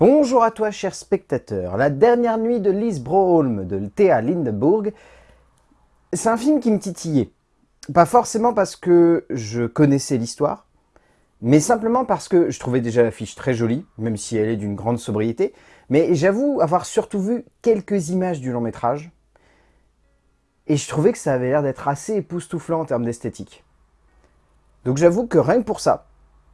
Bonjour à toi, cher spectateur. La dernière nuit de Lise Broholm de Théa Lindeburg, c'est un film qui me titillait. Pas forcément parce que je connaissais l'histoire, mais simplement parce que je trouvais déjà l'affiche très jolie, même si elle est d'une grande sobriété, mais j'avoue avoir surtout vu quelques images du long métrage, et je trouvais que ça avait l'air d'être assez époustouflant en termes d'esthétique. Donc j'avoue que rien que pour ça,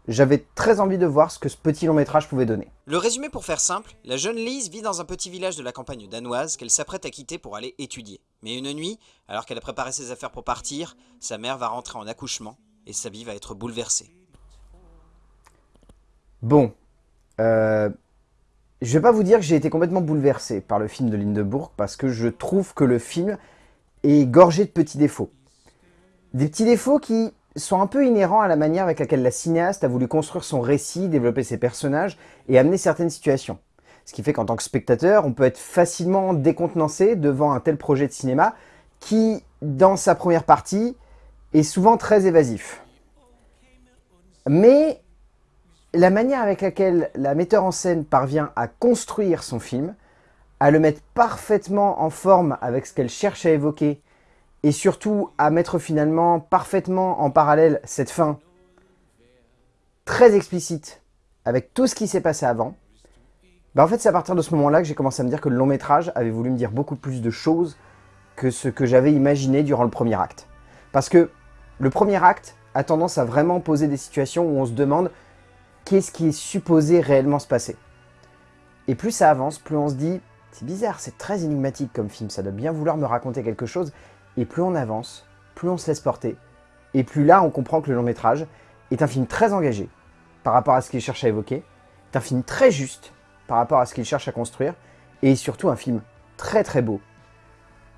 j'avais très envie de voir ce que ce petit long métrage pouvait donner. Le résumé pour faire simple, la jeune Lise vit dans un petit village de la campagne danoise qu'elle s'apprête à quitter pour aller étudier. Mais une nuit, alors qu'elle a préparé ses affaires pour partir, sa mère va rentrer en accouchement et sa vie va être bouleversée. Bon, euh, je vais pas vous dire que j'ai été complètement bouleversé par le film de Lindeburg parce que je trouve que le film est gorgé de petits défauts. Des petits défauts qui sont un peu inhérents à la manière avec laquelle la cinéaste a voulu construire son récit, développer ses personnages et amener certaines situations. Ce qui fait qu'en tant que spectateur, on peut être facilement décontenancé devant un tel projet de cinéma qui, dans sa première partie, est souvent très évasif. Mais la manière avec laquelle la metteur en scène parvient à construire son film, à le mettre parfaitement en forme avec ce qu'elle cherche à évoquer et surtout à mettre finalement parfaitement en parallèle cette fin très explicite avec tout ce qui s'est passé avant, bah en fait c'est à partir de ce moment-là que j'ai commencé à me dire que le long métrage avait voulu me dire beaucoup plus de choses que ce que j'avais imaginé durant le premier acte. Parce que le premier acte a tendance à vraiment poser des situations où on se demande qu'est-ce qui est supposé réellement se passer. Et plus ça avance, plus on se dit, c'est bizarre, c'est très énigmatique comme film, ça doit bien vouloir me raconter quelque chose, et plus on avance, plus on se laisse porter. Et plus là, on comprend que le long métrage est un film très engagé par rapport à ce qu'il cherche à évoquer, est un film très juste par rapport à ce qu'il cherche à construire, et surtout un film très très beau,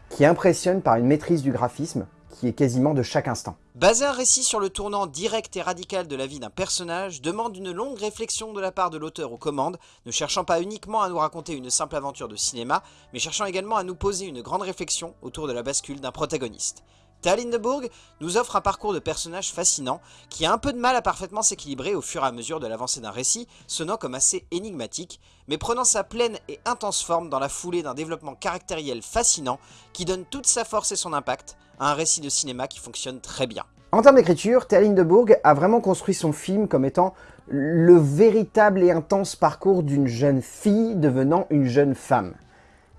qui impressionne par une maîtrise du graphisme qui est quasiment de chaque instant. Baser un récit sur le tournant direct et radical de la vie d'un personnage demande une longue réflexion de la part de l'auteur aux commandes, ne cherchant pas uniquement à nous raconter une simple aventure de cinéma, mais cherchant également à nous poser une grande réflexion autour de la bascule d'un protagoniste. Lindeburg nous offre un parcours de personnage fascinant qui a un peu de mal à parfaitement s'équilibrer au fur et à mesure de l'avancée d'un récit, sonnant comme assez énigmatique, mais prenant sa pleine et intense forme dans la foulée d'un développement caractériel fascinant qui donne toute sa force et son impact à un récit de cinéma qui fonctionne très bien. En termes d'écriture, Lindeburg a vraiment construit son film comme étant le véritable et intense parcours d'une jeune fille devenant une jeune femme.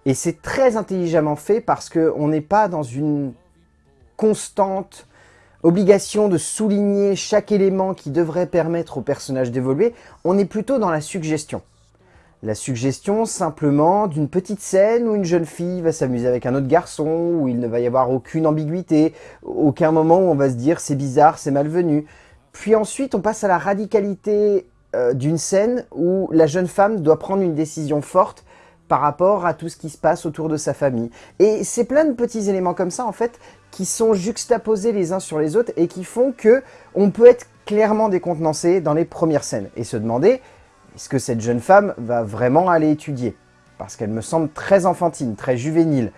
Et c'est très intelligemment fait parce qu'on n'est pas dans une constante obligation de souligner chaque élément qui devrait permettre au personnage d'évoluer, on est plutôt dans la suggestion. La suggestion simplement d'une petite scène où une jeune fille va s'amuser avec un autre garçon, où il ne va y avoir aucune ambiguïté, aucun moment où on va se dire c'est bizarre, c'est malvenu. Puis ensuite on passe à la radicalité euh, d'une scène où la jeune femme doit prendre une décision forte par rapport à tout ce qui se passe autour de sa famille. Et c'est plein de petits éléments comme ça, en fait, qui sont juxtaposés les uns sur les autres et qui font que on peut être clairement décontenancé dans les premières scènes et se demander est-ce que cette jeune femme va vraiment aller étudier? Parce qu'elle me semble très enfantine, très juvénile.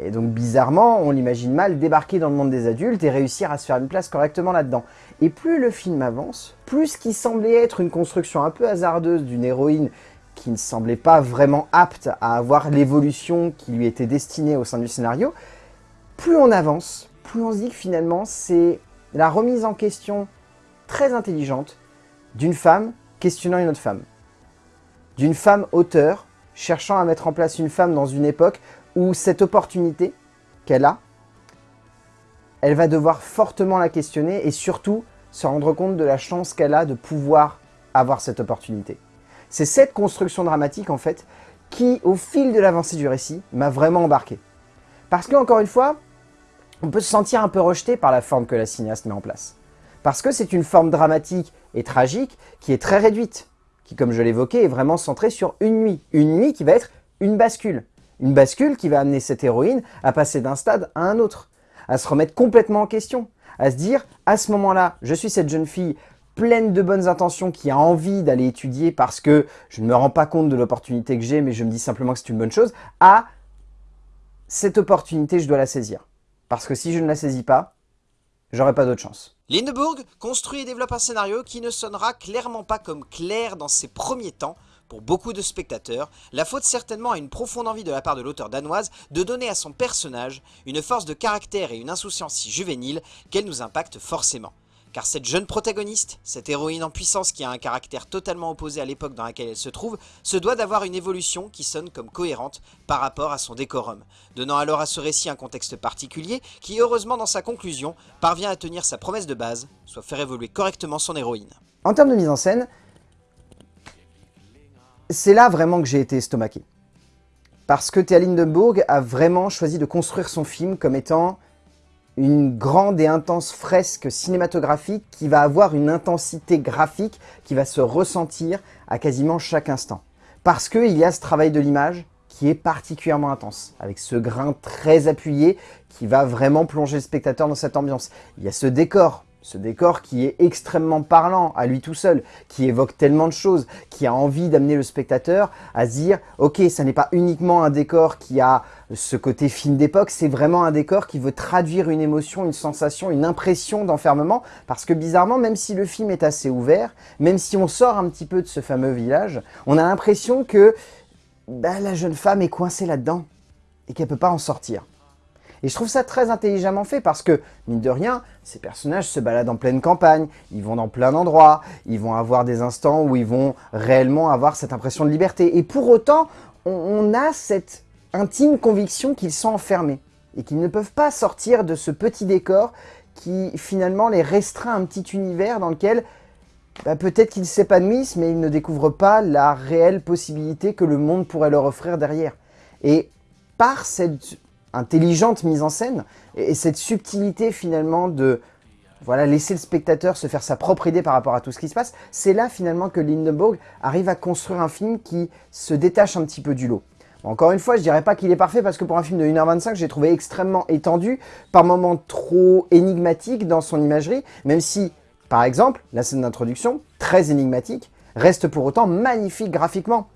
Et donc bizarrement, on l'imagine mal débarquer dans le monde des adultes et réussir à se faire une place correctement là-dedans. Et plus le film avance, plus ce qui semblait être une construction un peu hasardeuse d'une héroïne qui ne semblait pas vraiment apte à avoir l'évolution qui lui était destinée au sein du scénario, plus on avance, plus on se dit que finalement c'est la remise en question très intelligente d'une femme questionnant une autre femme. D'une femme auteur cherchant à mettre en place une femme dans une époque où cette opportunité qu'elle a, elle va devoir fortement la questionner et surtout se rendre compte de la chance qu'elle a de pouvoir avoir cette opportunité. C'est cette construction dramatique, en fait, qui, au fil de l'avancée du récit, m'a vraiment embarqué. Parce que, encore une fois, on peut se sentir un peu rejeté par la forme que la cinéaste met en place. Parce que c'est une forme dramatique et tragique qui est très réduite, qui, comme je l'évoquais, est vraiment centrée sur une nuit. Une nuit qui va être une bascule. Une bascule qui va amener cette héroïne à passer d'un stade à un autre, à se remettre complètement en question, à se dire, à ce moment-là, je suis cette jeune fille pleine de bonnes intentions, qui a envie d'aller étudier parce que je ne me rends pas compte de l'opportunité que j'ai, mais je me dis simplement que c'est une bonne chose, à cette opportunité, je dois la saisir. Parce que si je ne la saisis pas, j'aurai pas d'autre chance. Lindeburg construit et développe un scénario qui ne sonnera clairement pas comme clair dans ses premiers temps, Pour beaucoup de spectateurs, la faute certainement à une profonde envie de la part de l'auteur danoise de donner à son personnage une force de caractère et une insouciance si juvénile qu'elle nous impacte forcément. Car cette jeune protagoniste, cette héroïne en puissance qui a un caractère totalement opposé à l'époque dans laquelle elle se trouve, se doit d'avoir une évolution qui sonne comme cohérente par rapport à son décorum, donnant alors à ce récit un contexte particulier qui, heureusement dans sa conclusion, parvient à tenir sa promesse de base, soit faire évoluer correctement son héroïne. En termes de mise en scène, c'est là vraiment que j'ai été estomaqué. Parce que Théa Lindenburg a vraiment choisi de construire son film comme étant une grande et intense fresque cinématographique qui va avoir une intensité graphique qui va se ressentir à quasiment chaque instant. Parce qu'il y a ce travail de l'image qui est particulièrement intense, avec ce grain très appuyé qui va vraiment plonger le spectateur dans cette ambiance. Il y a ce décor ce décor qui est extrêmement parlant à lui tout seul, qui évoque tellement de choses, qui a envie d'amener le spectateur à se dire « Ok, ça n'est pas uniquement un décor qui a ce côté film d'époque, c'est vraiment un décor qui veut traduire une émotion, une sensation, une impression d'enfermement. » Parce que bizarrement, même si le film est assez ouvert, même si on sort un petit peu de ce fameux village, on a l'impression que bah, la jeune femme est coincée là-dedans et qu'elle ne peut pas en sortir. Et je trouve ça très intelligemment fait parce que, mine de rien, ces personnages se baladent en pleine campagne, ils vont dans plein d'endroits, ils vont avoir des instants où ils vont réellement avoir cette impression de liberté. Et pour autant, on, a cette intime conviction qu'ils sont enfermés et qu'ils ne peuvent pas sortir de ce petit décor qui finalement les restreint un petit univers dans lequel bah, peut-être qu'ils s'épanouissent mais ils ne découvrent pas la réelle possibilité que le monde pourrait leur offrir derrière. Et par cette intelligente mise en scène et, cette subtilité finalement de voilà, laisser le spectateur se faire sa propre idée par rapport à tout ce qui se passe, c'est là finalement que Lindenburg arrive à construire un film qui se détache un petit peu du lot. Encore une fois, je dirais pas qu'il est parfait parce que pour un film de 1h25, j'ai trouvé extrêmement étendu, par moments trop énigmatique dans son imagerie, même si, par exemple, la scène d'introduction, très énigmatique, reste pour autant magnifique graphiquement.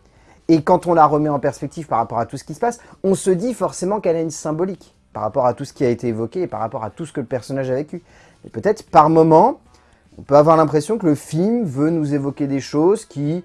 Et quand on la remet en perspective par rapport à tout ce qui se passe, on se dit forcément qu'elle a une symbolique par rapport à tout ce qui a été évoqué et par rapport à tout ce que le personnage a vécu. Et peut-être par moment, on peut avoir l'impression que le film veut nous évoquer des choses qui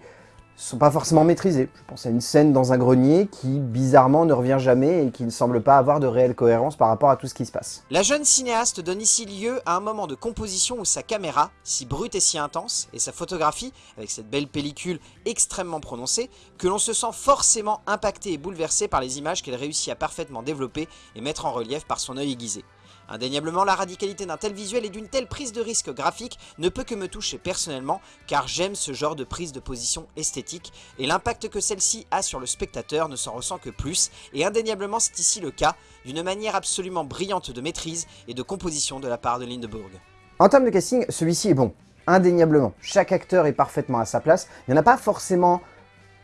sont pas forcément maîtrisés. Je pense à une scène dans un grenier qui, bizarrement, ne revient jamais et qui ne semble pas avoir de réelle cohérence par rapport à tout ce qui se passe. La jeune cinéaste donne ici lieu à un moment de composition où sa caméra, si brute et si intense, et sa photographie, avec cette belle pellicule extrêmement prononcée, que l'on se sent forcément impacté et bouleversé par les images qu'elle réussit à parfaitement développer et mettre en relief par son œil aiguisé. Indéniablement, la radicalité d'un tel visuel et d'une telle prise de risque graphique ne peut que me toucher personnellement, car j'aime ce genre de prise de position esthétique, et l'impact que celle-ci a sur le spectateur ne s'en ressent que plus, et indéniablement c'est ici le cas, d'une manière absolument brillante de maîtrise et de composition de la part de Lindeburg. En termes de casting, celui-ci est bon, indéniablement. Chaque acteur est parfaitement à sa place, il n'y en a pas forcément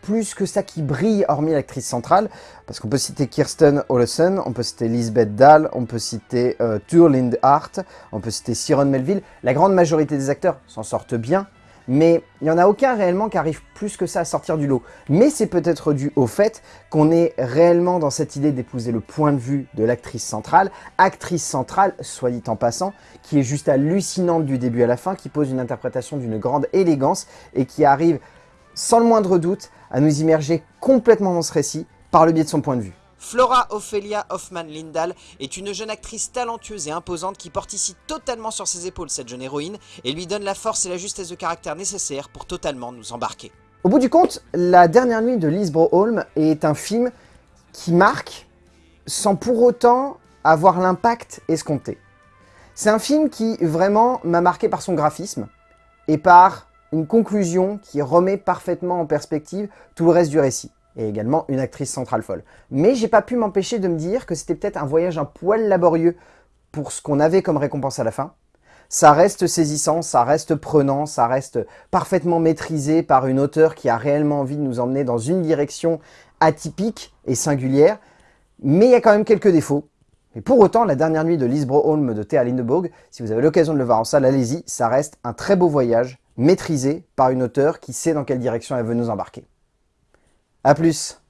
plus que ça qui brille, hormis l'actrice centrale, parce qu'on peut citer Kirsten Olesen, on peut citer Lisbeth Dahl, on peut citer euh, Turlind Hart, on peut citer Siron Melville. La grande majorité des acteurs s'en sortent bien, mais il n'y en a aucun réellement qui arrive plus que ça à sortir du lot. Mais c'est peut-être dû au fait qu'on est réellement dans cette idée d'épouser le point de vue de l'actrice centrale, actrice centrale, soit dit en passant, qui est juste hallucinante du début à la fin, qui pose une interprétation d'une grande élégance et qui arrive sans le moindre doute, à nous immerger complètement dans ce récit par le biais de son point de vue. Flora Ophelia Hoffman-Lindahl est une jeune actrice talentueuse et imposante qui porte ici totalement sur ses épaules cette jeune héroïne et lui donne la force et la justesse de caractère nécessaires pour totalement nous embarquer. Au bout du compte, La dernière nuit de Lise Broholm est un film qui marque sans pour autant avoir l'impact escompté. C'est un film qui vraiment m'a marqué par son graphisme et par une conclusion qui remet parfaitement en perspective tout le reste du récit, et également une actrice centrale folle. Mais j'ai pas pu m'empêcher de me dire que c'était peut-être un voyage un poil laborieux pour ce qu'on avait comme récompense à la fin. Ça reste saisissant, ça reste prenant, ça reste parfaitement maîtrisé par une auteure qui a réellement envie de nous emmener dans une direction atypique et singulière, mais il y a quand même quelques défauts. Mais pour autant, la dernière nuit de Lise Broholm de Théa Lindeburg, si vous avez l'occasion de le voir en salle, allez-y, ça reste un très beau voyage maîtrisée par une auteure qui sait dans quelle direction elle veut nous embarquer. A plus